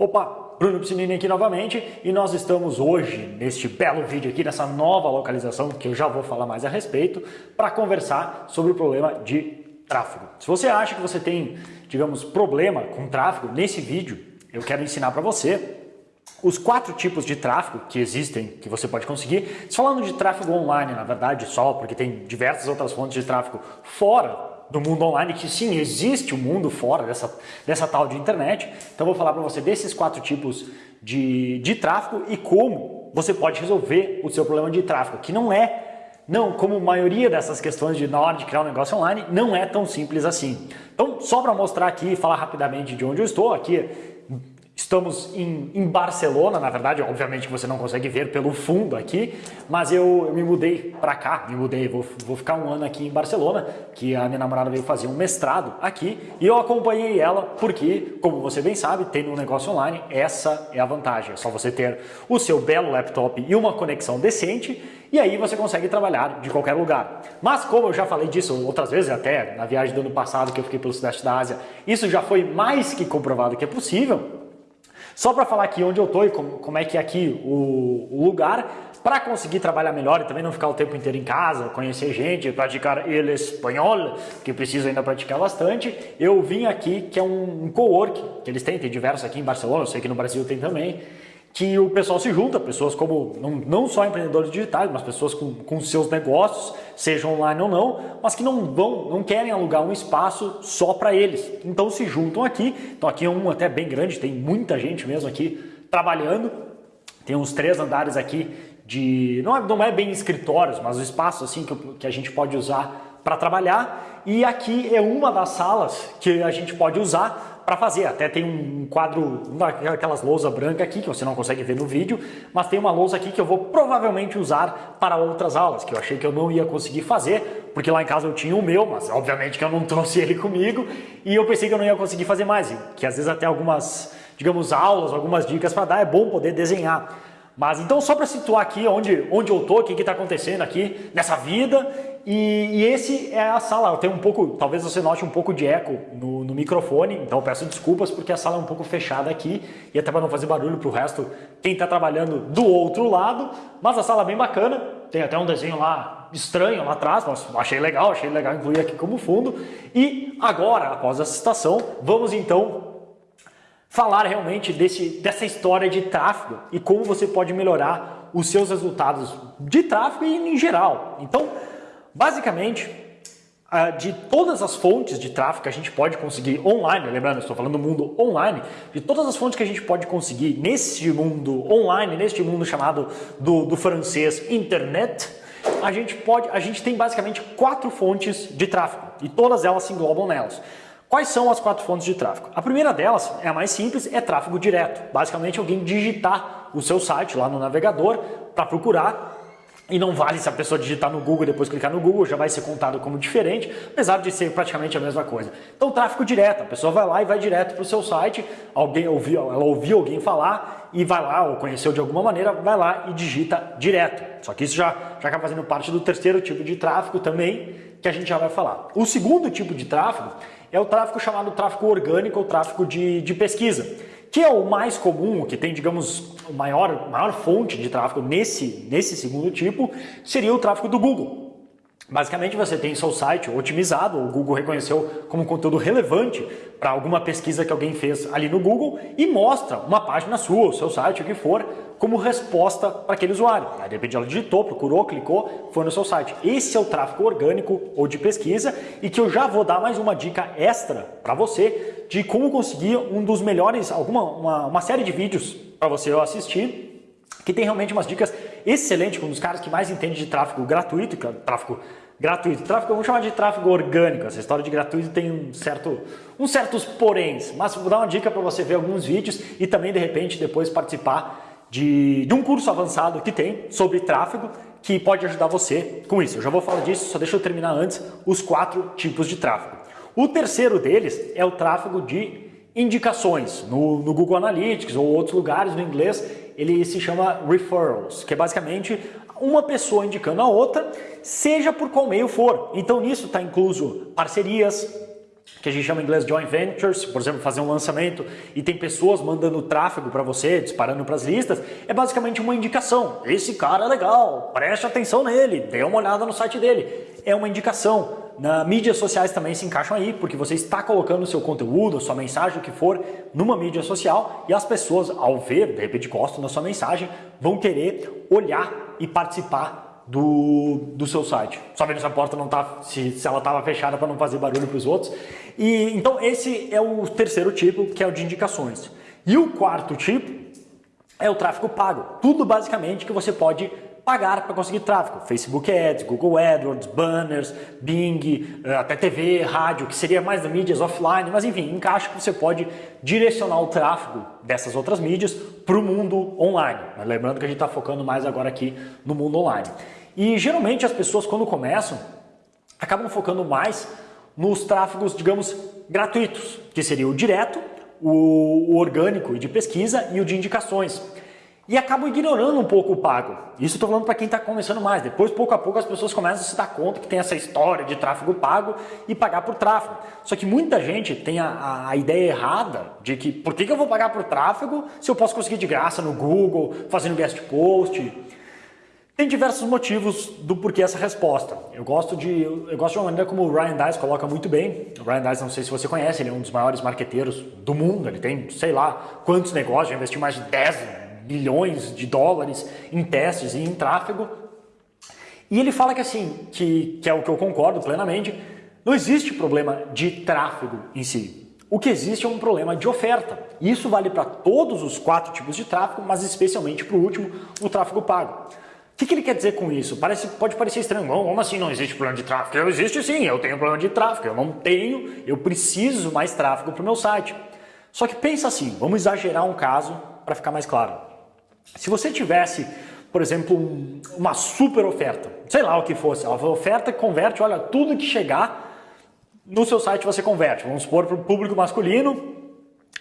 Opa, Bruno Piscinini aqui novamente e nós estamos hoje neste belo vídeo aqui, nessa nova localização que eu já vou falar mais a respeito, para conversar sobre o problema de tráfego. Se você acha que você tem, digamos, problema com tráfego, nesse vídeo eu quero ensinar para você os quatro tipos de tráfego que existem, que você pode conseguir. Falando de tráfego online, na verdade, só, porque tem diversas outras fontes de tráfego fora do mundo online, que sim, existe um mundo fora dessa, dessa tal de internet. Então vou falar para você desses quatro tipos de, de tráfego e como você pode resolver o seu problema de tráfego, que não é, não, como a maioria dessas questões de na hora de criar um negócio online, não é tão simples assim. Então, só para mostrar aqui e falar rapidamente de onde eu estou, aqui Estamos em, em, Barcelona, na verdade, obviamente você não consegue ver pelo fundo aqui, mas eu, eu me mudei para cá, me mudei, vou, vou ficar um ano aqui em Barcelona, que a minha namorada veio fazer um mestrado aqui, e eu acompanhei ela porque, como você bem sabe, tendo um negócio online, essa é a vantagem, é só você ter o seu belo laptop e uma conexão decente, e aí você consegue trabalhar de qualquer lugar. Mas como eu já falei disso outras vezes, até na viagem do ano passado que eu fiquei pelo sudeste da Ásia, isso já foi mais que comprovado que é possível, só para falar aqui onde eu estou e como, como, é que é aqui o, o lugar, para conseguir trabalhar melhor e também não ficar o tempo inteiro em casa, conhecer gente, praticar el espanhol, que preciso ainda praticar bastante, eu vim aqui, que é um, um co-work, que eles têm, tem diversos aqui em Barcelona, eu sei que no Brasil tem também, que o pessoal se junta, pessoas como, não, não só empreendedores digitais, mas pessoas com, com seus negócios, sejam online ou não, mas que não vão, não querem alugar um espaço só para eles. Então se juntam aqui, então aqui é um até bem grande, tem muita gente mesmo aqui trabalhando, tem uns três andares aqui de, não é, não é bem escritórios, mas o espaço assim que, que a gente pode usar para trabalhar, e aqui é uma das salas que a gente pode usar para fazer. Até tem um quadro, aquelas lousa branca aqui, que você não consegue ver no vídeo, mas tem uma lousa aqui que eu vou provavelmente usar para outras aulas, que eu achei que eu não ia conseguir fazer, porque lá em casa eu tinha o meu, mas obviamente que eu não trouxe ele comigo, e eu pensei que eu não ia conseguir fazer mais, que às vezes até algumas, digamos, aulas, algumas dicas para dar, é bom poder desenhar. Mas então só para situar aqui onde, onde eu tô, o que está acontecendo aqui nessa vida e, e, esse é a sala. Tenho um pouco, talvez você note um pouco de eco no, no microfone, então peço desculpas porque a sala é um pouco fechada aqui e até para não fazer barulho para o resto, quem está trabalhando do outro lado, mas a sala é bem bacana, tem até um desenho lá estranho lá atrás, mas achei legal, achei legal incluir aqui como fundo. E agora, após essa citação, vamos então falar realmente desse, dessa história de tráfego e como você pode melhorar os seus resultados de tráfego e em geral. Então, basicamente, de todas as fontes de tráfego que a gente pode conseguir online, lembrando, estou falando do mundo online, de todas as fontes que a gente pode conseguir nesse mundo online, neste mundo chamado do, do francês internet, a gente pode, a gente tem basicamente quatro fontes de tráfego e todas elas se englobam nelas. Quais são as quatro fontes de tráfego? A primeira delas, é a mais simples, é tráfego direto. Basicamente alguém digitar o seu site lá no navegador para procurar e não vale se a pessoa digitar no Google depois clicar no Google, já vai ser contado como diferente, apesar de ser praticamente a mesma coisa. Então, tráfego direto, a pessoa vai lá e vai direto para o seu site, alguém ouviu, ela ouviu alguém falar e vai lá, ou conheceu de alguma maneira, vai lá e digita direto. Só que isso já, já acaba fazendo parte do terceiro tipo de tráfego também, que a gente já vai falar. O segundo tipo de tráfego é o tráfego chamado tráfego orgânico ou tráfego de, de pesquisa, que é o mais comum, que tem, digamos, a maior, maior fonte de tráfego nesse, nesse segundo tipo, seria o tráfego do Google. Basicamente você tem seu site otimizado, o Google reconheceu como conteúdo relevante para alguma pesquisa que alguém fez ali no Google e mostra uma página sua, o seu site, o que for, como resposta para aquele usuário. Aí de repente ela digitou, procurou, clicou, foi no seu site. Esse é o tráfego orgânico ou de pesquisa e que eu já vou dar mais uma dica extra para você de como conseguir um dos melhores, alguma uma, uma série de vídeos para você assistir que tem realmente umas dicas excelentes com um dos caras que mais entende de tráfego gratuito, que é tráfego gratuito. Tráfego, vamos chamar de tráfego orgânico. Essa história de gratuito tem um certo, uns certos poréns, mas vou dar uma dica para você ver alguns vídeos e também de repente depois participar de, de um curso avançado que tem sobre tráfego que pode ajudar você com isso. Eu já vou falar disso, só deixa eu terminar antes os quatro tipos de tráfego. O terceiro deles é o tráfego de indicações no, no Google Analytics ou outros lugares no inglês ele se chama referrals, que é basicamente uma pessoa indicando a outra, seja por qual meio for. Então nisso está incluso parcerias, que a gente chama em inglês joint ventures, por exemplo, fazer um lançamento e tem pessoas mandando tráfego para você, disparando para as listas, é basicamente uma indicação. Esse cara é legal, preste atenção nele, dê uma olhada no site dele. É uma indicação. Na mídias sociais também se encaixam aí, porque você está colocando o seu conteúdo, sua mensagem, o que for, numa mídia social e as pessoas, ao ver, de repente gostam da sua mensagem, vão querer olhar e participar do, do seu site. Só vendo se a porta não tá, se, se ela estava fechada para não fazer barulho para os outros. E então esse é o terceiro tipo, que é o de indicações. E o quarto tipo é o tráfego pago. Tudo basicamente que você pode pagar para conseguir tráfego. Facebook Ads, Google AdWords, banners, Bing, eh, até TV, rádio, que seria mais das mídias offline, mas enfim, encaixa que você pode direcionar o tráfego dessas outras mídias para o mundo online. Mas lembrando que a gente está focando mais agora aqui no mundo online. E geralmente as pessoas quando começam acabam focando mais nos tráfegos, digamos, gratuitos, que seria o direto, o, orgânico e de pesquisa e o de indicações. E acabam ignorando um pouco o pago. Isso estou falando para quem está começando mais. Depois, pouco a pouco, as pessoas começam a se dar conta que tem essa história de tráfego pago e pagar por tráfego. Só que muita gente tem a, a ideia errada de que por que, que eu vou pagar por tráfego se eu posso conseguir de graça no Google, fazendo guest post, tem diversos motivos do porquê essa resposta. Eu gosto de, eu gosto de uma maneira como o Ryan Dice coloca muito bem. O Ryan Dice, não sei se você conhece, ele é um dos maiores marqueteiros do mundo. Ele tem, sei lá, quantos negócios, já investiu mais de 10 bilhões de dólares em testes e em tráfego. E ele fala que assim, que, que é o que eu concordo plenamente, não existe problema de tráfego em si. O que existe é um problema de oferta. Isso vale para todos os quatro tipos de tráfego, mas especialmente para o último, o tráfego pago que, que ele quer dizer com isso? Parece, pode parecer estranho, como assim não existe problema de tráfego? Eu existe sim, eu tenho problema de tráfego, eu não tenho, eu preciso mais tráfego para o meu site. Só que pensa assim, vamos exagerar um caso para ficar mais claro. Se você tivesse, por exemplo, um, uma super oferta, sei lá o que fosse, a oferta que converte, olha, tudo que chegar no seu site você converte. Vamos supor para o público masculino,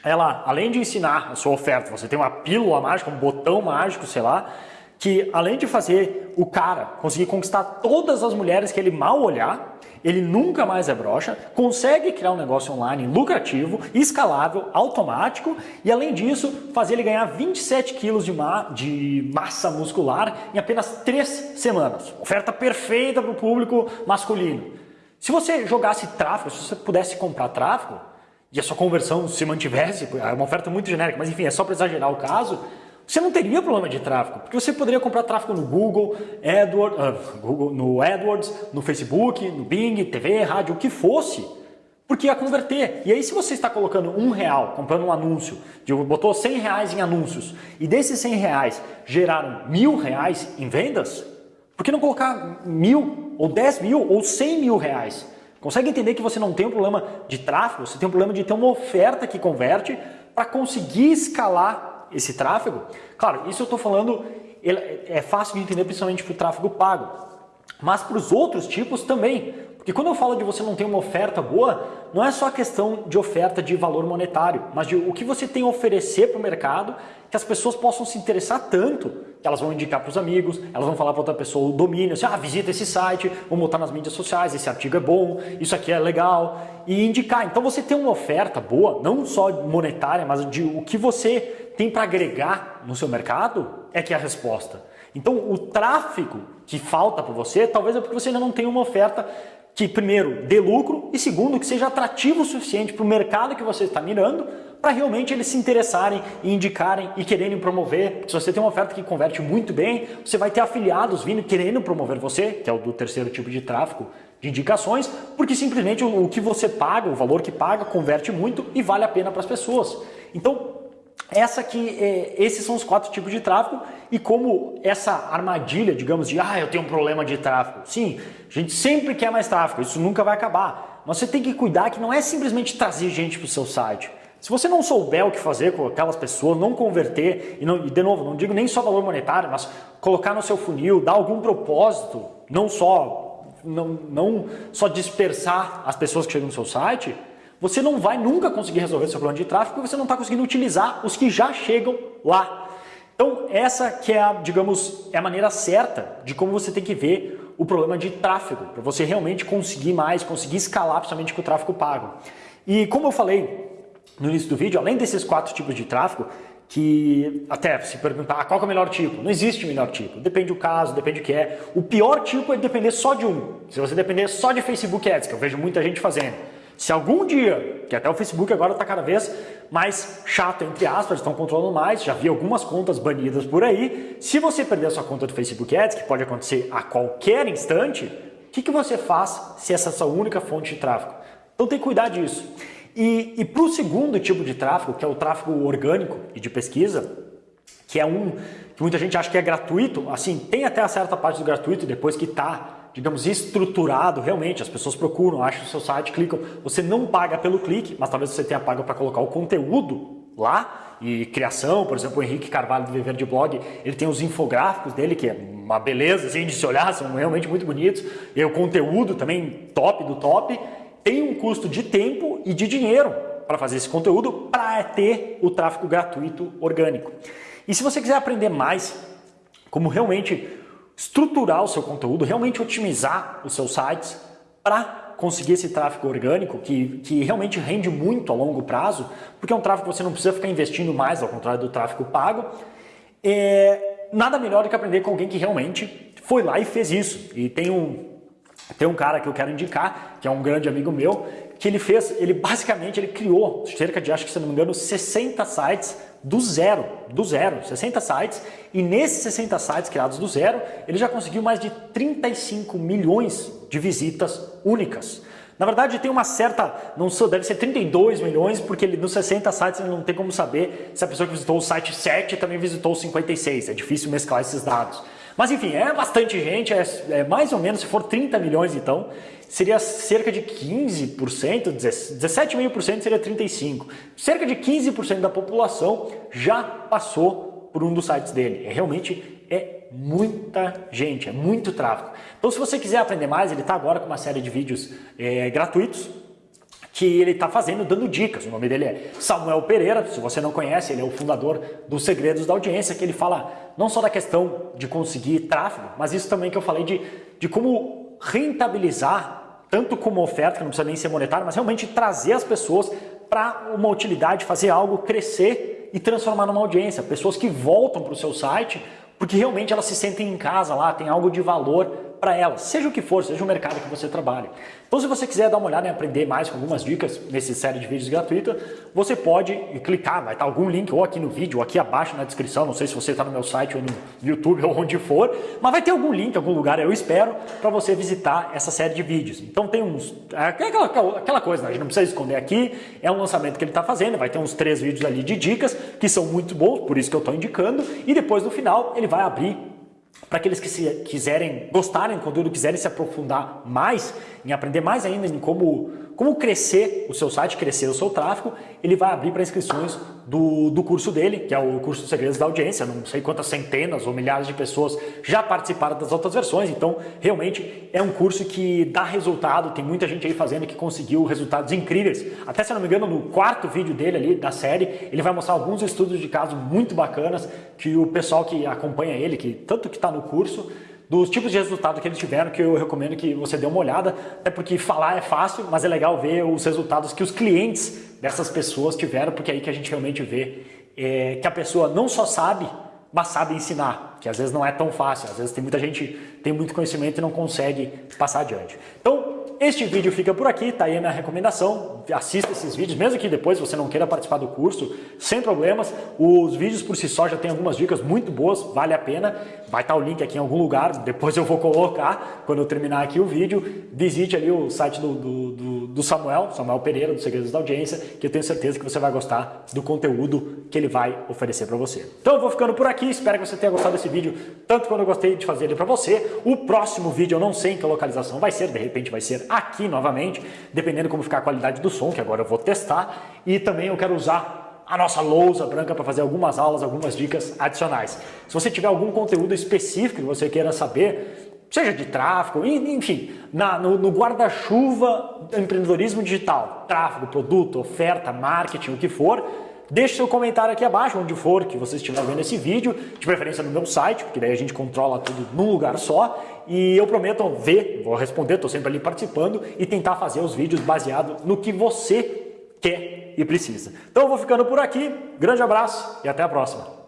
ela, além de ensinar a sua oferta, você tem uma pílula mágica, um botão mágico, sei lá, que além de fazer o cara conseguir conquistar todas as mulheres que ele mal olhar, ele nunca mais é broxa, consegue criar um negócio online lucrativo, escalável, automático e além disso fazer ele ganhar 27 quilos de, ma de massa muscular em apenas 3 semanas. Oferta perfeita para o público masculino. Se você jogasse tráfego, se você pudesse comprar tráfego e a sua conversão se mantivesse, é uma oferta muito genérica, mas enfim, é só para exagerar o caso, você não teria problema de tráfego, porque você poderia comprar tráfego no Google, AdWords, uh, Google, no AdWords, no Facebook, no Bing, TV, rádio, o que fosse, porque ia converter. E aí se você está colocando um real, comprando um anúncio, botou 100 reais em anúncios, e desses 100 reais geraram mil reais em vendas, por que não colocar mil, ou 10 mil, ou 100 mil reais? Consegue entender que você não tem um problema de tráfego, você tem um problema de ter uma oferta que converte para conseguir escalar esse tráfego, claro, isso eu estou falando, é fácil de entender principalmente para o tráfego pago, mas para os outros tipos também. Porque quando eu falo de você não ter uma oferta boa, não é só questão de oferta de valor monetário, mas de o que você tem a oferecer para o mercado que as pessoas possam se interessar tanto que elas vão indicar para os amigos, elas vão falar para outra pessoa o domínio, assim, ah, visita esse site, vão botar nas mídias sociais, esse artigo é bom, isso aqui é legal, e indicar. Então você tem uma oferta boa, não só monetária, mas de o que você tem para agregar no seu mercado, é que é a resposta. Então o tráfego que falta para você, talvez é porque você ainda não tem uma oferta que primeiro dê lucro e segundo que seja atrativo o suficiente para o mercado que você está mirando para realmente eles se interessarem e indicarem e quererem promover. Se você tem uma oferta que converte muito bem, você vai ter afiliados vindo querendo promover você, que é o do terceiro tipo de tráfego de indicações, porque simplesmente o, que você paga, o valor que paga, converte muito e vale a pena para as pessoas. Então, essa aqui, é, esses são os quatro tipos de tráfego e como essa armadilha, digamos, de ah, eu tenho um problema de tráfego. Sim, a gente sempre quer mais tráfego, isso nunca vai acabar. Mas você tem que cuidar que não é simplesmente trazer gente para o seu site. Se você não souber o que fazer com aquelas pessoas, não converter, e, não, e de novo, não digo nem só valor monetário, mas colocar no seu funil, dar algum propósito, não só, não, não só dispersar as pessoas que chegam no seu site, você não vai nunca conseguir resolver seu problema de tráfego porque você não está conseguindo utilizar os que já chegam lá. Então essa que é a, digamos, é a maneira certa de como você tem que ver o problema de tráfego, para você realmente conseguir mais, conseguir escalar principalmente com o tráfego pago. E como eu falei no início do vídeo, além desses quatro tipos de tráfego, que até se perguntar ah, qual é o melhor tipo, não existe melhor tipo, depende do caso, depende do que é. O pior tipo é depender só de um. Se você depender só de Facebook Ads, que eu vejo muita gente fazendo. Se algum dia, que até o Facebook agora está cada vez mais chato, entre aspas, estão controlando mais, já vi algumas contas banidas por aí, se você perder a sua conta do Facebook Ads, que pode acontecer a qualquer instante, o que, que você faz se essa é a sua única fonte de tráfego? Então tem que cuidar disso. E, e para o segundo tipo de tráfego, que é o tráfego orgânico e de pesquisa, que é um que muita gente acha que é gratuito, assim, tem até a certa parte do gratuito depois que está, digamos, estruturado realmente, as pessoas procuram, acham o seu site, clicam, você não paga pelo clique, mas talvez você tenha pago para colocar o conteúdo lá, e criação, por exemplo, o Henrique Carvalho do Viver de Blog, ele tem os infográficos dele, que é uma beleza assim, de se olhar, são realmente muito bonitos, e o conteúdo também top do top, tem um custo de tempo e de dinheiro para fazer esse conteúdo para ter o tráfego gratuito orgânico. E se você quiser aprender mais como realmente estruturar o seu conteúdo, realmente otimizar os seus sites para conseguir esse tráfego orgânico que, que realmente rende muito a longo prazo, porque é um tráfego que você não precisa ficar investindo mais, ao contrário do tráfego pago, é nada melhor do que aprender com alguém que realmente foi lá e fez isso. E tem um, tem um cara que eu quero indicar, que é um grande amigo meu, que ele fez, ele basicamente ele criou cerca de, acho que se não me engano, 60 sites do zero, do zero, 60 sites, e nesses 60 sites criados do zero, ele já conseguiu mais de 35 milhões de visitas únicas. Na verdade, tem uma certa, não sei, deve ser 32 milhões, porque ele, nos 60 sites ele não tem como saber se a pessoa que visitou o site 7 também visitou o 56, é difícil mesclar esses dados. Mas enfim, é bastante gente, é, é mais ou menos, se for 30 milhões então, seria cerca de 15%, 17,5% seria 35%. Cerca de 15% da população já passou por um dos sites dele. É, realmente é muita gente, é muito tráfego. Então se você quiser aprender mais, ele está agora com uma série de vídeos é, gratuitos, que ele está fazendo, dando dicas. O nome dele é Samuel Pereira, se você não conhece, ele é o fundador dos Segredos da Audiência, que ele fala não só da questão de conseguir tráfego, mas isso também que eu falei de, de como rentabilizar, tanto como oferta, que não precisa nem ser monetário, mas realmente trazer as pessoas para uma utilidade, fazer algo crescer e transformar numa audiência. Pessoas que voltam para o seu site porque realmente elas se sentem em casa lá, tem algo de valor para elas, seja o que for, seja o mercado que você trabalha. Então se você quiser dar uma olhada e aprender mais com algumas dicas nessa série de vídeos gratuita, você pode clicar, vai estar algum link ou aqui no vídeo ou aqui abaixo na descrição, não sei se você está no meu site ou no YouTube ou onde for, mas vai ter algum link, algum lugar, eu espero, para você visitar essa série de vídeos. Então tem uns, é aquela, aquela coisa, né? a gente não precisa esconder aqui, é um lançamento que ele está fazendo, vai ter uns três vídeos ali de dicas, que são muito bons, por isso que eu estou indicando, e depois no final ele vai abrir para aqueles que se quiserem, gostarem do conteúdo, quiserem se aprofundar mais, em aprender mais ainda em como como crescer o seu site, crescer o seu tráfego, ele vai abrir para inscrições do, do curso dele, que é o curso Segredos da Audiência. Não sei quantas centenas ou milhares de pessoas já participaram das outras versões, então realmente é um curso que dá resultado. Tem muita gente aí fazendo que conseguiu resultados incríveis. Até se não me engano, no quarto vídeo dele ali da série, ele vai mostrar alguns estudos de caso muito bacanas que o pessoal que acompanha ele, que tanto que está no curso, dos tipos de resultado que eles tiveram, que eu recomendo que você dê uma olhada, até porque falar é fácil, mas é legal ver os resultados que os clientes dessas pessoas tiveram, porque é aí que a gente realmente vê é, que a pessoa não só sabe, mas sabe ensinar, que às vezes não é tão fácil, às vezes tem muita gente tem muito conhecimento e não consegue passar adiante. Então, este vídeo fica por aqui, tá aí a minha recomendação, assista esses vídeos, mesmo que depois você não queira participar do curso, sem problemas, os vídeos por si só já tem algumas dicas muito boas, vale a pena, vai estar o link aqui em algum lugar, depois eu vou colocar, quando eu terminar aqui o vídeo, visite ali o site do, do, do, do Samuel, Samuel Pereira, do Segredos da Audiência, que eu tenho certeza que você vai gostar do conteúdo que ele vai oferecer para você. Então eu vou ficando por aqui, espero que você tenha gostado desse vídeo, tanto quando eu gostei de fazer ele para você, o próximo vídeo eu não sei em que localização vai ser, de repente vai ser aqui novamente, dependendo como ficar a qualidade do som, que agora eu vou testar. E também eu quero usar a nossa lousa branca para fazer algumas aulas, algumas dicas adicionais. Se você tiver algum conteúdo específico que você queira saber, seja de tráfego, enfim, na, no, no guarda-chuva empreendedorismo digital, tráfego, produto, oferta, marketing, o que for, Deixe seu comentário aqui abaixo, onde for que você estiver vendo esse vídeo, de preferência no meu site, porque daí a gente controla tudo num lugar só. E eu prometo ver, vou responder, estou sempre ali participando e tentar fazer os vídeos baseados no que você quer e precisa. Então eu vou ficando por aqui, grande abraço e até a próxima.